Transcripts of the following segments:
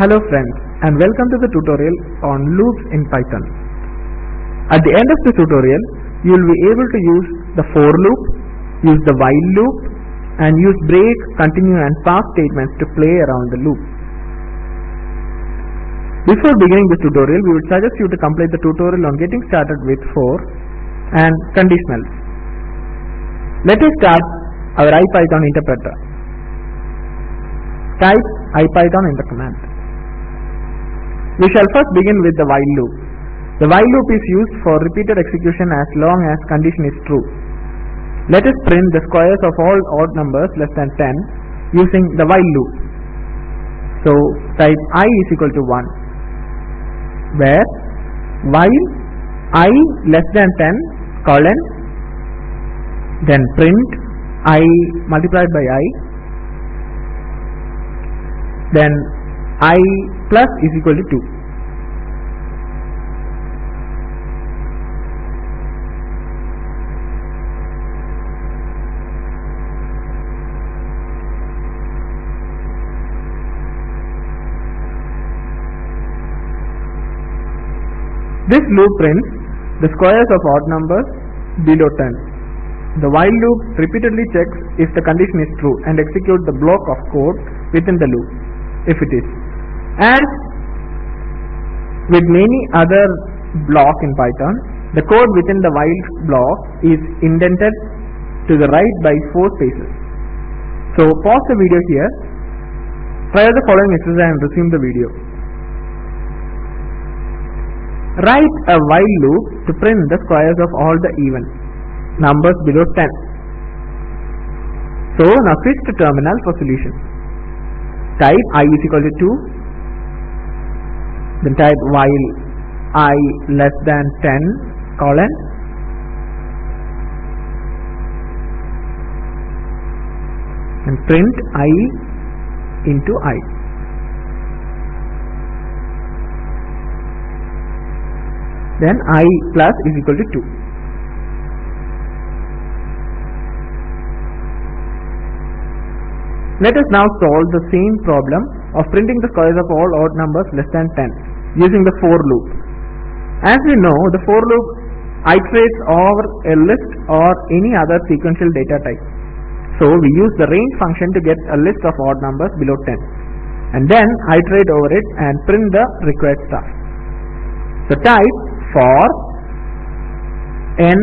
Hello friends and welcome to the tutorial on loops in Python. At the end of the tutorial, you will be able to use the for loop, use the while loop and use break, continue and pass statements to play around the loop. Before beginning this tutorial, we would suggest you to complete the tutorial on getting started with for and conditionals. Let us start our IPython interpreter. Type IPython in the command. We shall first begin with the while loop. The while loop is used for repeated execution as long as condition is true. Let us print the squares of all odd numbers less than 10 using the while loop. So type i is equal to 1 where while i less than 10 colon then print i multiplied by i then i plus is equal to 2 This loop prints the squares of odd numbers below 10. The while loop repeatedly checks if the condition is true and executes the block of code within the loop if it is. As with many other block in Python, the code within the while block is indented to the right by 4 spaces. So pause the video here, try the following exercise and resume the video. Write a while loop to print the squares of all the even numbers below 10. So now switch to terminal for solution. Type i is equal to 2. Then type while i less than 10 colon and print i into i. then i plus is equal to 2. Let us now solve the same problem of printing the squares of all odd numbers less than 10 using the for loop. As we know, the for loop iterates over a list or any other sequential data type. So we use the range function to get a list of odd numbers below 10 and then iterate over it and print the required stuff. So type for n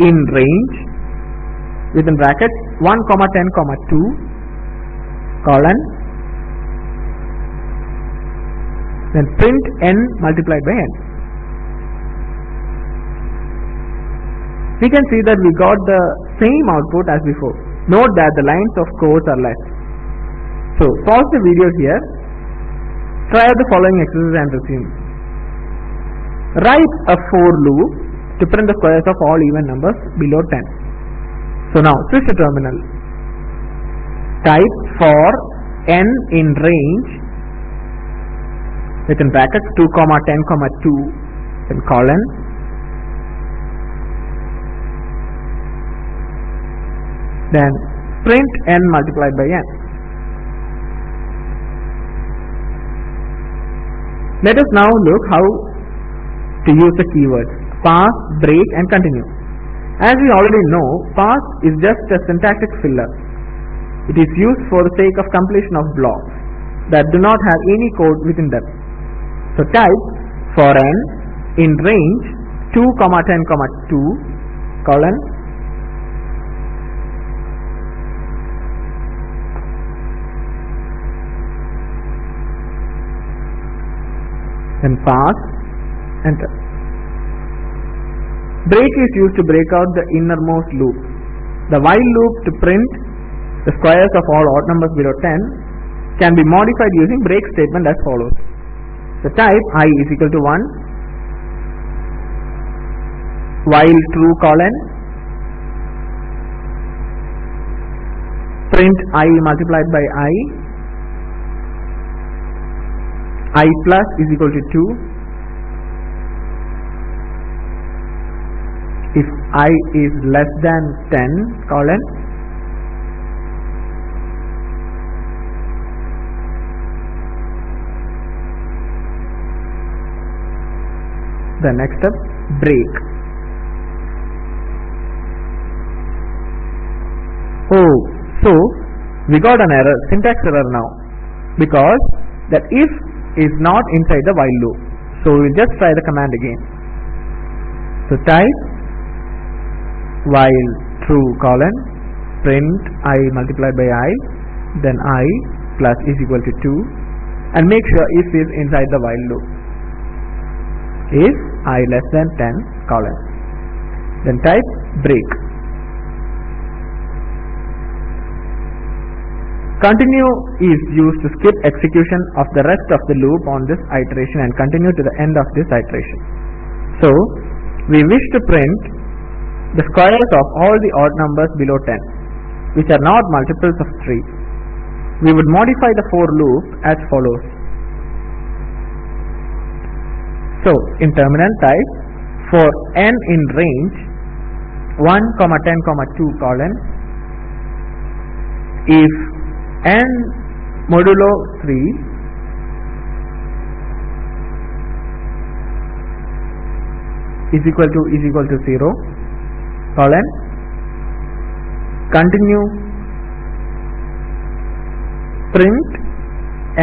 in range within brackets 1 comma 10 comma 2 colon then print n multiplied by n. We can see that we got the same output as before. Note that the lines of codes are less so pause the video here. Try the following exercise and resume. Write a for loop to print the squares of all even numbers below 10. So now switch the terminal. Type for n in range within brackets 2 comma 10 comma 2 then colon then print n multiplied by n. Let us now look how to use the keywords pass, break and continue. As we already know, pass is just a syntactic filler. It is used for the sake of completion of blocks that do not have any code within them. So type for n in range 2 comma 10 comma 2 colon then pass enter Break is used to break out the innermost loop. The while loop to print the squares of all odd numbers below 10 can be modified using break statement as follows. So type i is equal to 1 while true colon print i multiplied by i i plus is equal to 2 if i is less than 10 colon the next step break. Oh so we got an error syntax error now. Because that if is not inside the while loop. So we'll just try the command again. So type while true colon print i multiplied by i then i plus is equal to 2 and make sure if is inside the while loop. If i less than 10 colon. Then type break. Continue is used to skip execution of the rest of the loop on this iteration and continue to the end of this iteration. So we wish to print the squares of all the odd numbers below 10 which are not multiples of 3 we would modify the for loop as follows. So in terminal type for n in range 1 comma 10 comma 2 colon if n modulo 3 is equal to is equal to 0 colon continue print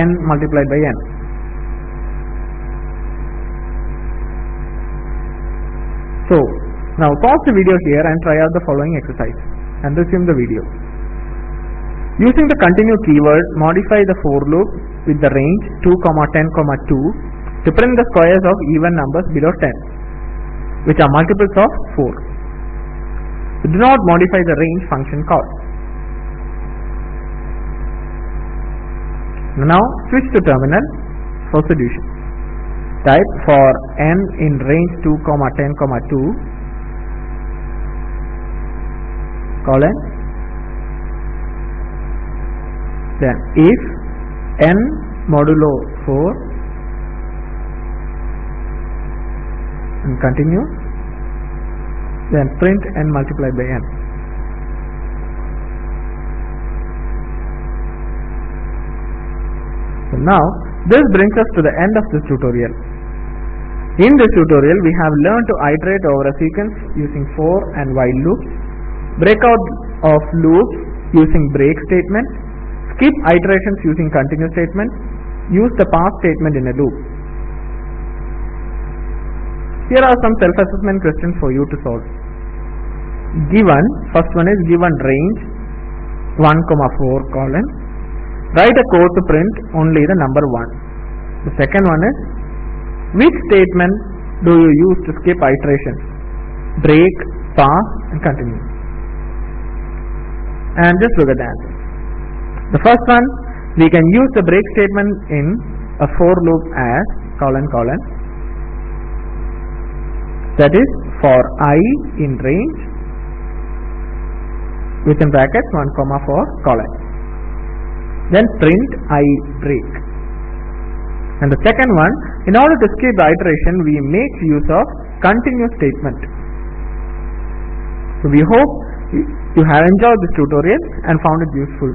n multiplied by n. So now pause the video here and try out the following exercise and resume the video. Using the continue keyword, modify the for loop with the range 2, 10, 2 to print the squares of even numbers below 10 which are multiples of 4. Do not modify the range function call. Now switch to terminal for solution. Type for n in range 2, comma 10, comma 2 colon. Then if n modulo 4 and continue. Then print n multiplied by n. So now this brings us to the end of this tutorial. In this tutorial we have learned to iterate over a sequence using for and while loops, breakout of loops using break statement, skip iterations using continue statement, use the pass statement in a loop. Here are some self-assessment questions for you to solve. Given, first one is given range 1, 4 colon Write a code to print only the number 1. The second one is which statement do you use to skip iterations? Break, pass and continue. And just look at answer. The first one we can use the break statement in a for loop as colon colon that is for i in range within brackets 1 comma 4 colon then print i break. And the second one, in order to skip the iteration, we make use of continue statement. So we hope you have enjoyed this tutorial and found it useful.